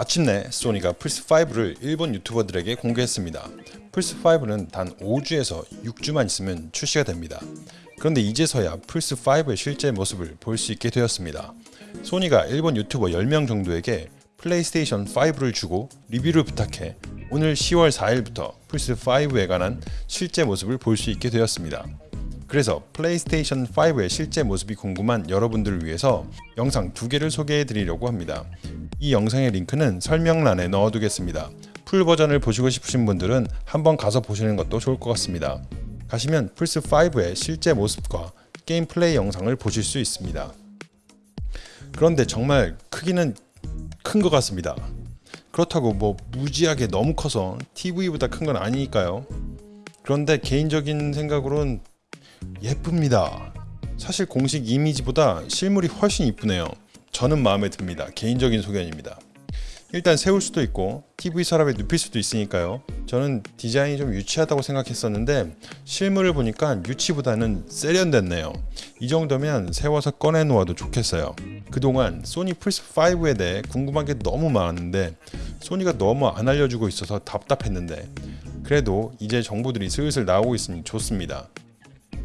마침내 소니가 플스5를 일본 유튜버들에게 공개했습니다. 플스5는 단 5주에서 6주만 있으면 출시가 됩니다. 그런데 이제서야 플스5의 실제 모습을 볼 수 있게 되었습니다. 소니가 일본 유튜버 10명 정도에게 플레이스테이션 5를 주고 리뷰를 부탁해 오늘 10월 4일부터 플스5에 관한 실제 모습을 볼 수 있게 되었습니다. 그래서 플레이스테이션 5의 실제 모습이 궁금한 여러분들을 위해서 영상 두 개를 소개해 드리려고 합니다. 이 영상의 링크는 설명란에 넣어두겠습니다. 풀 버전을 보시고 싶으신 분들은 한번 가서 보시는 것도 좋을 것 같습니다. 가시면 플스5의 실제 모습과 게임 플레이 영상을 보실 수 있습니다. 그런데 정말 크기는 큰 것 같습니다. 그렇다고 뭐 무지하게 너무 커서 TV보다 큰 건 아니니까요. 그런데 개인적인 생각으로는 예쁩니다. 사실 공식 이미지보다 실물이 훨씬 이쁘네요. 저는 마음에 듭니다. 개인적인 소견입니다. 일단 세울 수도 있고 TV 서랍에 눕힐 수도 있으니까요. 저는 디자인이 좀 유치하다고 생각했었는데 실물을 보니까 유치보다는 세련됐네요. 이 정도면 세워서 꺼내 놓아도 좋겠어요. 그동안 소니 플스5에 대해 궁금한 게 너무 많았는데 소니가 너무 안 알려주고 있어서 답답했는데 그래도 이제 정보들이 슬슬 나오고 있으니 좋습니다.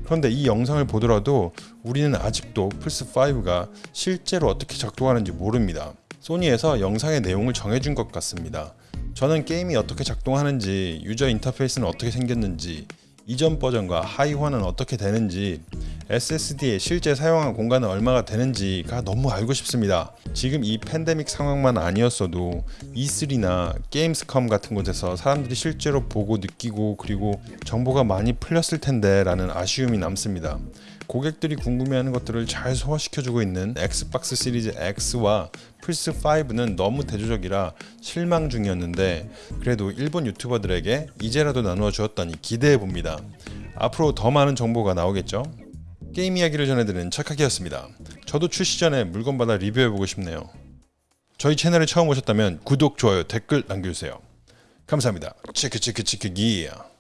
그런데 이 영상을 보더라도 우리는 아직도 플스5가 실제로 어떻게 작동하는지 모릅니다. 소니에서 영상의 내용을 정해준 것 같습니다. 저는 게임이 어떻게 작동하는지, 유저 인터페이스는 어떻게 생겼는지, 이전 버전과 하이화는 어떻게 되는지, SSD의 실제 사용한 공간은 얼마가 되는지가 너무 알고 싶습니다. 지금 이 팬데믹 상황만 아니었어도 E3나 게임스컴 같은 곳에서 사람들이 실제로 보고 느끼고 그리고 정보가 많이 풀렸을 텐데 라는 아쉬움이 남습니다. 고객들이 궁금해하는 것들을 잘 소화시켜주고 있는 엑스박스 시리즈 X와 플스5는 너무 대조적이라 실망 중이었는데 그래도 일본 유튜버들에게 이제라도 나누어 주었다니 기대해봅니다. 앞으로 더 많은 정보가 나오겠죠? 게임 이야기를 전해드리는 착하기였습니다. 저도 출시 전에 물건 받아 리뷰해보고 싶네요. 저희 채널에 처음 오셨다면 구독, 좋아요, 댓글 남겨주세요. 감사합니다. 치크 치크 기야.